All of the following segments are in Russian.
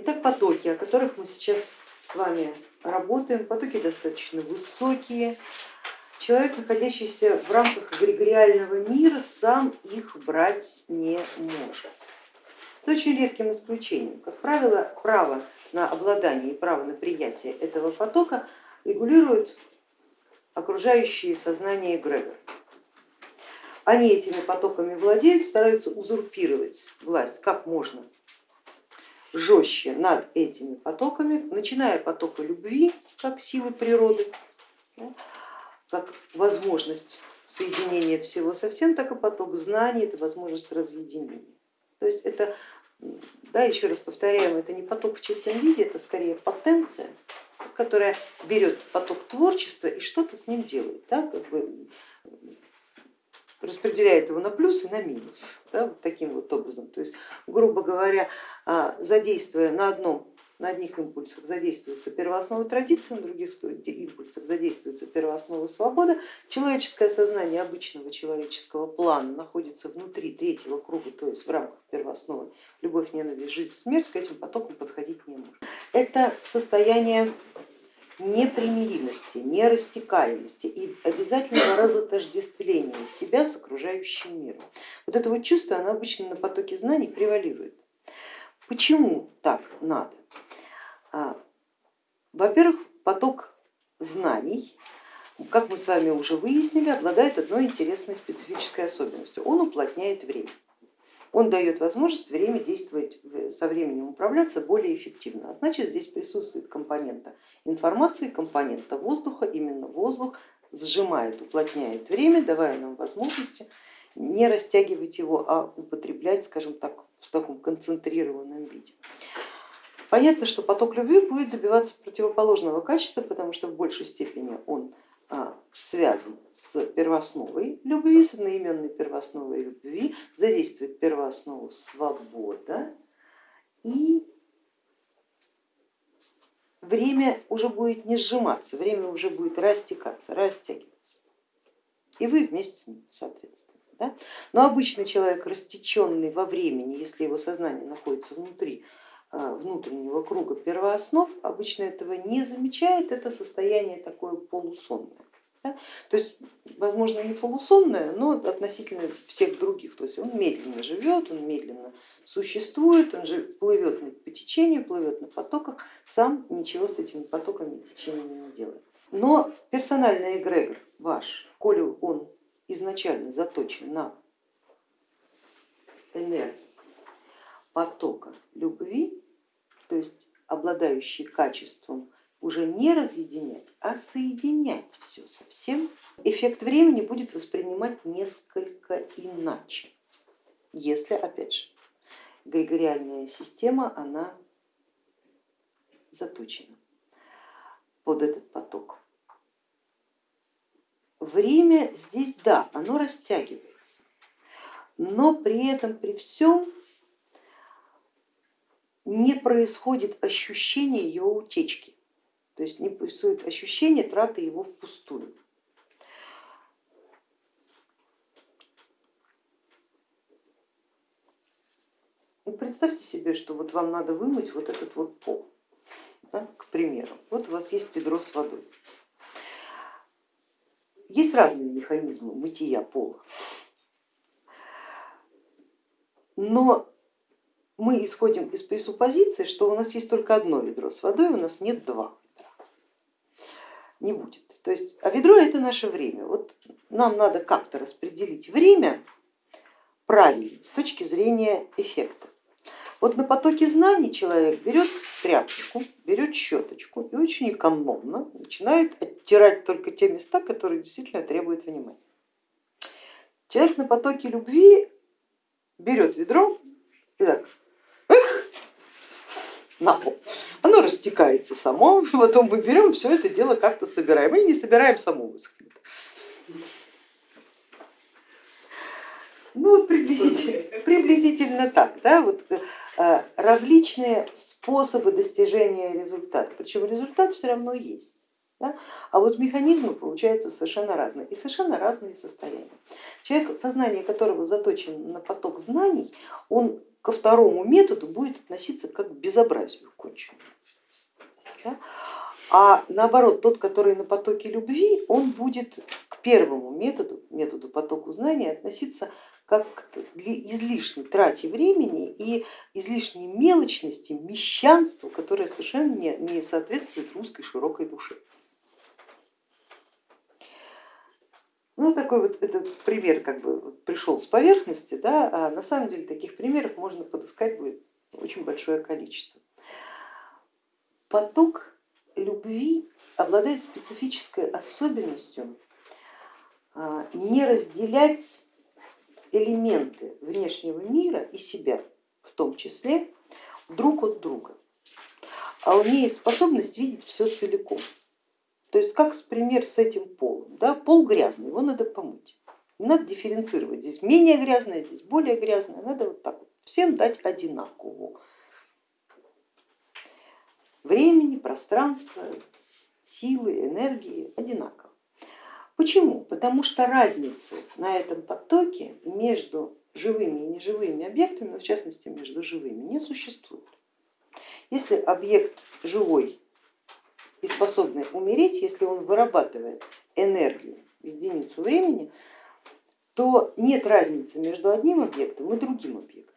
Итак, потоки, о которых мы сейчас с вами работаем, потоки достаточно высокие. Человек, находящийся в рамках эгрегориального мира, сам их брать не может. С очень редким исключением. Как правило, право на обладание и право на приятие этого потока регулируют окружающие сознание эгрегор. Они этими потоками владеют, стараются узурпировать власть как можно жестче над этими потоками, начиная потока любви как силы природы, как возможность соединения всего со всем, так и поток знаний, это возможность разъединения. То есть это, да, еще раз повторяем, это не поток в чистом виде, это скорее потенция, которая берет поток творчества и что-то с ним делает, да, как бы распределяет его на плюс и на минус, да, вот таким вот образом. То есть, грубо говоря, а, задействуя на одном на одних импульсах задействуется первооснова традиции, на других импульсах задействуется первооснова свобода. Человеческое сознание обычного человеческого плана находится внутри третьего круга, то есть в рамках первоосновы любовь, ненависть, жизнь, смерть, к этим потокам подходить не может. Это состояние непримиримости, нерастекаемости и обязательного разотождествления себя с окружающим миром. Вот это вот чувство, оно обычно на потоке знаний превалирует. Почему так надо? А, во-первых, поток знаний, как мы с вами уже выяснили, обладает одной интересной специфической особенностью. Он уплотняет время. Он дает возможность время действовать, со временем управляться более эффективно. А значит, здесь присутствует компонента информации, компонента воздуха. Именно воздух сжимает, уплотняет время, давая нам возможности не растягивать его, а употреблять, скажем так, в таком концентрированном виде. Понятно, что поток любви будет добиваться противоположного качества, потому что в большей степени он связан с первоосновой любви, с одноименной первоосновой любви, задействует первооснову свобода и время уже будет не сжиматься, время уже будет растекаться, растягиваться. И вы вместе с ним, соответственно. Да? Но обычный человек, растеченный во времени, если его сознание находится внутри а, внутреннего круга первооснов обычно этого не замечает, это состояние такое полусонное. Да? То есть, возможно, не полусонное, но относительно всех других. То есть он медленно живет, он медленно существует, он же плывет по течению, плывет на потоках, сам ничего с этими потоками и течениями не делает. Но персональный эгрегор ваш, коли он изначально заточен на энергию, потока любви, то есть обладающий качеством уже не разъединять, а соединять все со всем, эффект времени будет воспринимать несколько иначе, если, опять же, эгрегориальная система, она заточена под этот поток. Время здесь, да, оно растягивается, но при этом, при всем не происходит ощущение его утечки, то есть не происходит ощущение траты его впустую. Ну, представьте себе, что вот вам надо вымыть вот этот вот пол, да, к примеру. Вот у вас есть ведро с водой. Есть разные механизмы мытья пола, но мы исходим из пресуппозиции, что у нас есть только одно ведро с водой, у нас нет два. Не будет. То есть, а ведро это наше время. Вот нам надо как-то распределить время правильно с точки зрения эффекта. Вот на потоке знаний человек берет тряпочку, берет щеточку и очень экономно начинает оттирать только те места, которые действительно требуют внимания. Человек на потоке любви берет ведро и так на пол. Оно растекается само, потом мы берем все это дело как-то собираем или не собираем само высохнет. Ну вот приблизительно, приблизительно так, да, вот, э, различные способы достижения результата, причем результат все равно есть. Да? А вот механизмы получаются совершенно разные и совершенно разные состояния. Человек, сознание которого заточено на поток знаний, он ко второму методу будет относиться как к безобразию конченному. Да? А наоборот, тот, который на потоке любви, он будет к первому методу, методу потоку знания относиться как к излишней трате времени и излишней мелочности, мещанству, которое совершенно не, не соответствует русской широкой душе. Ну, такой вот этот пример как бы пришел с поверхности, да, а на самом деле таких примеров можно подыскать будет очень большое количество. Поток любви обладает специфической особенностью а, не разделять элементы внешнего мира и себя в том числе друг от друга, а имеет способность видеть все целиком. То есть как пример с этим полом. Да? Пол грязный, его надо помыть. Не надо дифференцировать, здесь менее грязное, здесь более грязное, надо вот так вот всем дать одинаково. Времени, пространства, силы, энергии одинаково. Почему? Потому что разницы на этом потоке между живыми и неживыми объектами, в частности между живыми, не существует. Если объект живой и способный умереть, если он вырабатывает энергию в единицу времени, то нет разницы между одним объектом и другим объектом.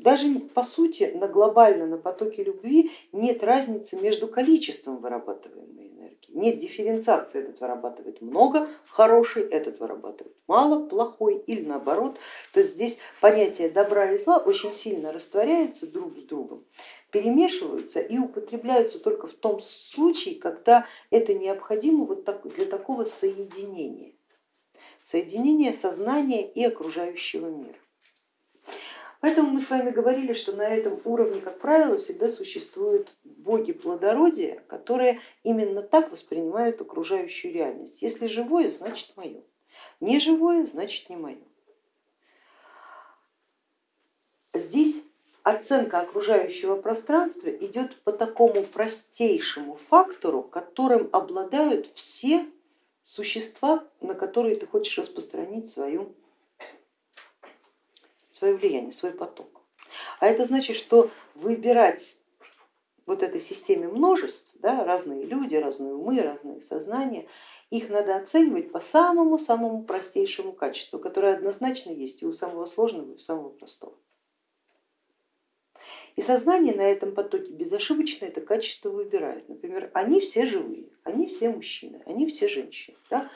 Даже по сути на глобально на потоке любви нет разницы между количеством вырабатываемой энергии, нет дифференциации, этот вырабатывает много хороший, этот вырабатывает мало плохой или наоборот. То есть здесь понятия добра и зла очень сильно растворяются друг с другом перемешиваются и употребляются только в том случае, когда это необходимо вот для такого соединения, соединения сознания и окружающего мира. Поэтому мы с вами говорили, что на этом уровне, как правило, всегда существуют боги плодородия, которые именно так воспринимают окружающую реальность. Если живое, значит мое, не живое, значит не мое. Здесь оценка окружающего пространства идет по такому простейшему фактору, которым обладают все существа, на которые ты хочешь распространить свою, свое влияние, свой поток. А это значит, что выбирать вот этой системе множеств, да, разные люди, разные умы, разные сознания, их надо оценивать по самому-самому простейшему качеству, которое однозначно есть и у самого сложного, и у самого простого. И сознание на этом потоке безошибочно это качество выбирает. Например, они все живые, они все мужчины, они все женщины, да?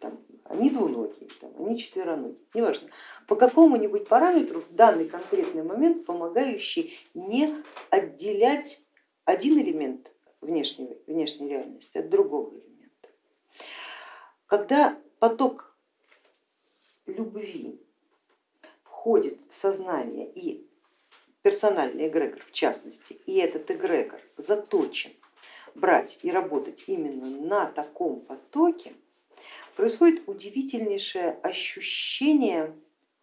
там, они двуногие, там, они четвероногие, неважно, по какому-нибудь параметру в данный конкретный момент помогающий не отделять один элемент внешней, внешней реальности от другого элемента. Когда поток любви входит в сознание и персональный эгрегор в частности, и этот эгрегор заточен брать и работать именно на таком потоке, происходит удивительнейшее ощущение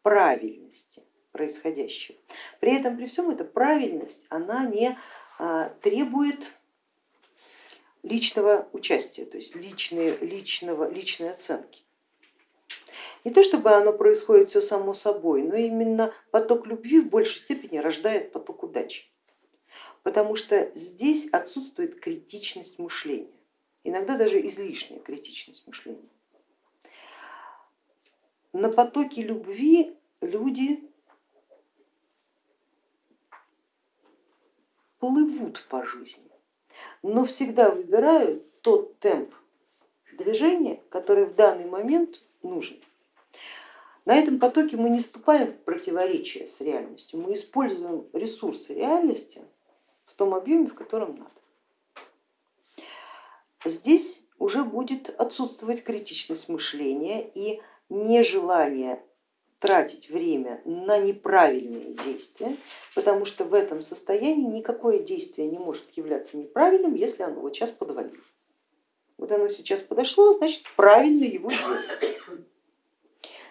правильности происходящего. При этом, при всем, эта правильность, она не а, требует личного участия, то есть личные, личного, личной оценки. Не то чтобы оно происходит все само собой, но именно поток любви в большей степени рождает поток удачи, потому что здесь отсутствует критичность мышления, иногда даже излишняя критичность мышления. На потоке любви люди плывут по жизни, но всегда выбирают тот темп движения, который в данный момент нужен. На этом потоке мы не вступаем в противоречие с реальностью, мы используем ресурсы реальности в том объеме, в котором надо. Здесь уже будет отсутствовать критичность мышления и нежелание тратить время на неправильные действия, потому что в этом состоянии никакое действие не может являться неправильным, если оно вот сейчас подвалило. Вот оно сейчас подошло, значит правильно его делать.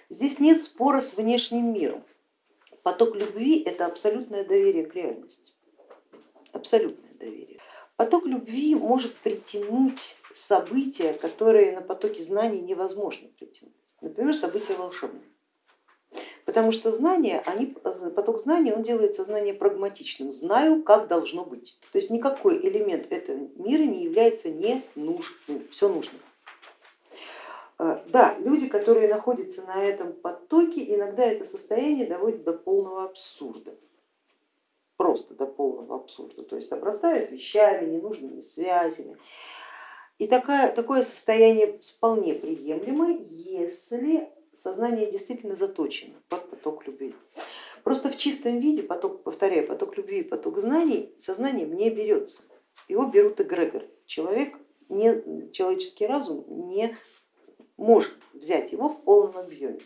Здесь нет спора с внешним миром. Поток любви это абсолютное доверие к реальности, абсолютное доверие. Поток любви может притянуть события, которые на потоке знаний невозможно притянуть. Например, события волшебные. Потому что знания, они, поток знаний, он делает сознание прагматичным, знаю, как должно быть. То есть никакой элемент этого мира не является ненужным, все нужно. А, да, люди, которые находятся на этом потоке, иногда это состояние доводит до полного абсурда. Просто до полного абсурда. То есть обрастают вещами, ненужными связями. И такое, такое состояние вполне приемлемо, если сознание действительно заточено под поток любви. Просто в чистом виде поток, повторяю, поток любви и поток знаний сознанием не берется. Его берут эгрегор. Человек, не, человеческий разум не может взять его в полном объеме.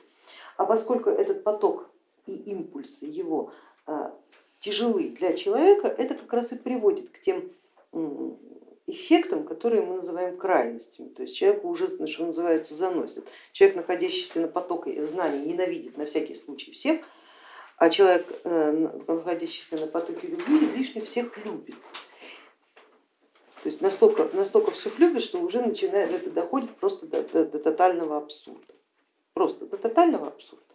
А поскольку этот поток и импульсы его а, тяжелы для человека, это как раз и приводит к тем эффектам, которые мы называем крайностями. То есть человеку уже, что называется, заносит. Человек, находящийся на потоке знаний, ненавидит на всякий случай всех, а человек, э, находящийся на потоке любви, излишне всех любит. То есть настолько, настолько всех любит, что уже начинает, это доходит просто до, до, до тотального абсурда. Просто до тотального абсурда.